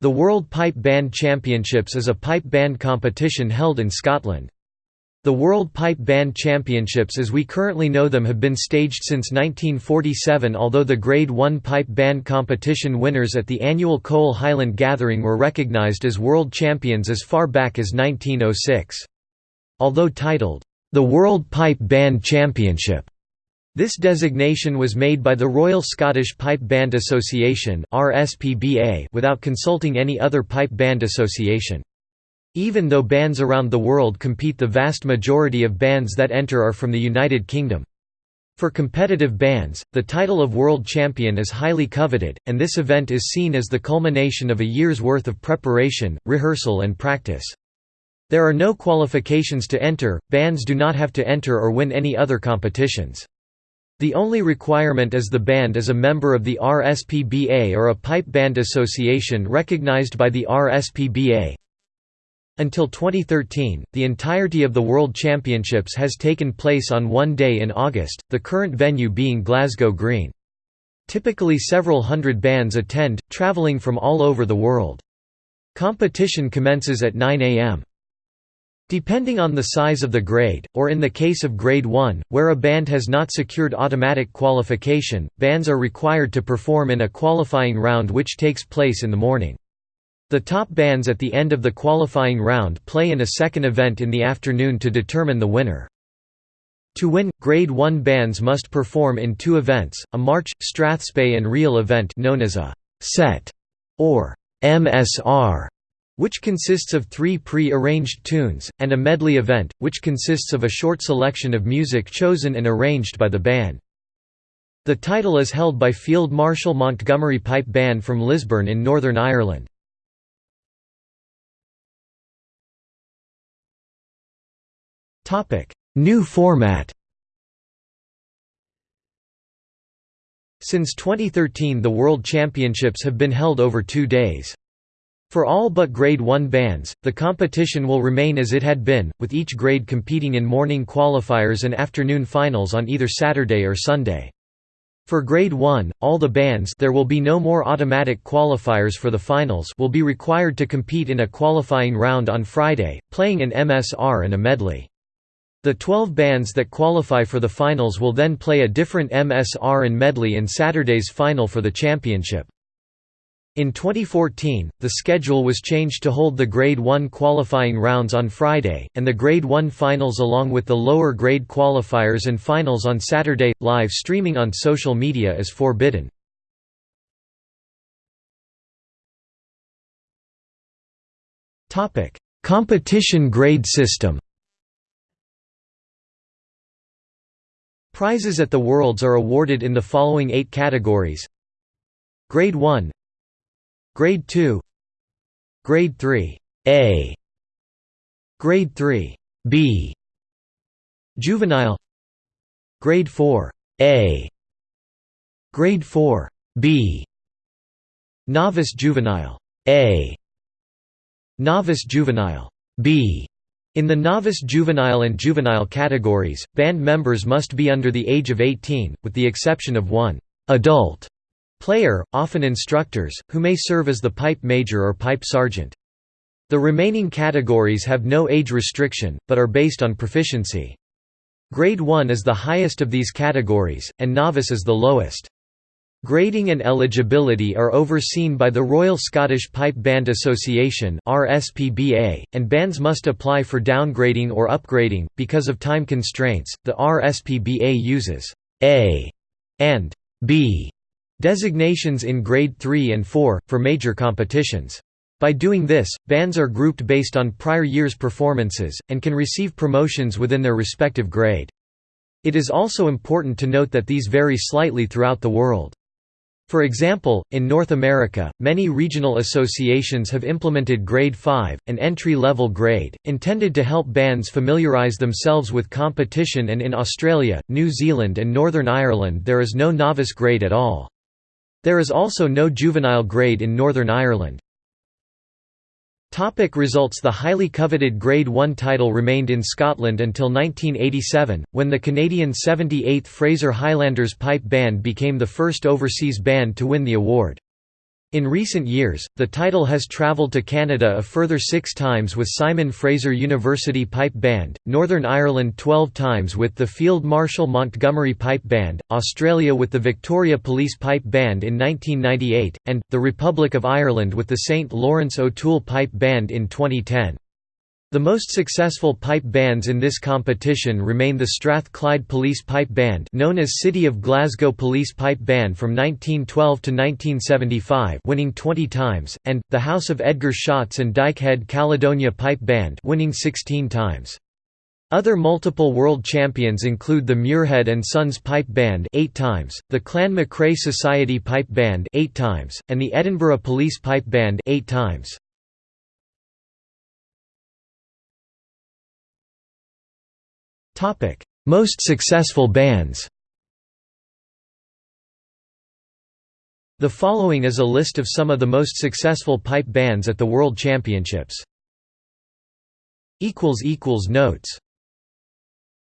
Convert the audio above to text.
The World Pipe Band Championships is a pipe band competition held in Scotland. The World Pipe Band Championships as we currently know them have been staged since 1947 although the Grade 1 pipe band competition winners at the annual Cowal Highland Gathering were recognised as world champions as far back as 1906. Although titled, "...the World Pipe Band Championship", this designation was made by the Royal Scottish Pipe Band Association without consulting any other pipe band association. Even though bands around the world compete the vast majority of bands that enter are from the United Kingdom. For competitive bands, the title of world champion is highly coveted, and this event is seen as the culmination of a year's worth of preparation, rehearsal and practice. There are no qualifications to enter, bands do not have to enter or win any other competitions. The only requirement is the band is a member of the RSPBA or a pipe band association recognized by the RSPBA. Until 2013, the entirety of the World Championships has taken place on one day in August, the current venue being Glasgow Green. Typically several hundred bands attend, travelling from all over the world. Competition commences at 9 am. Depending on the size of the grade, or in the case of Grade 1, where a band has not secured automatic qualification, bands are required to perform in a qualifying round which takes place in the morning. The top bands at the end of the qualifying round play in a second event in the afternoon to determine the winner. To win, Grade 1 bands must perform in two events, a march, strathspey and reel event known as a «set» or «MSR» which consists of three pre-arranged tunes, and a medley event, which consists of a short selection of music chosen and arranged by the band. The title is held by Field Marshal Montgomery Pipe Band from Lisburn in Northern Ireland. New format Since 2013 the World Championships have been held over two days. For all but Grade 1 bands, the competition will remain as it had been, with each grade competing in morning qualifiers and afternoon finals on either Saturday or Sunday. For Grade 1, all the bands there will be no more automatic qualifiers for the finals will be required to compete in a qualifying round on Friday, playing an MSR and a medley. The 12 bands that qualify for the finals will then play a different MSR and medley in Saturday's final for the championship. In 2014, the schedule was changed to hold the Grade 1 qualifying rounds on Friday, and the Grade 1 finals along with the lower grade qualifiers and finals on Saturday. Live streaming on social media is forbidden. Competition grade system Prizes at the Worlds are awarded in the following eight categories Grade 1 Grade 2 Grade 3 A. Grade 3 B. Juvenile. Grade 4 A. Grade 4 B. Novice Juvenile. A. Novice Juvenile. B. In the novice juvenile and juvenile categories, band members must be under the age of 18, with the exception of one adult Player, often instructors, who may serve as the pipe major or pipe sergeant. The remaining categories have no age restriction, but are based on proficiency. Grade 1 is the highest of these categories, and novice is the lowest. Grading and eligibility are overseen by the Royal Scottish Pipe Band Association (RSPBA), and bands must apply for downgrading or upgrading because of time constraints. The RSPBA uses A and B Designations in Grade 3 and 4, for major competitions. By doing this, bands are grouped based on prior year's performances, and can receive promotions within their respective grade. It is also important to note that these vary slightly throughout the world. For example, in North America, many regional associations have implemented Grade 5, an entry-level grade, intended to help bands familiarise themselves with competition and in Australia, New Zealand and Northern Ireland there is no novice grade at all. There is also no juvenile grade in Northern Ireland. Topic results The highly coveted Grade 1 title remained in Scotland until 1987, when the Canadian 78th Fraser Highlanders Pipe Band became the first overseas band to win the award. In recent years, the title has travelled to Canada a further six times with Simon Fraser University Pipe Band, Northern Ireland 12 times with the Field Marshal Montgomery Pipe Band, Australia with the Victoria Police Pipe Band in 1998, and, the Republic of Ireland with the St Lawrence O'Toole Pipe Band in 2010. The most successful pipe bands in this competition remain the Strathclyde Police Pipe Band known as City of Glasgow Police Pipe Band from 1912 to 1975 winning 20 times, and, the House of Edgar Shotts and Dykehead Caledonia Pipe Band winning 16 times. Other multiple world champions include the Muirhead and Sons Pipe Band 8 times, the Clan MacRae Society Pipe Band 8 times, and the Edinburgh Police Pipe Band 8 times. Most successful bands The following is a list of some of the most successful pipe bands at the World Championships. Notes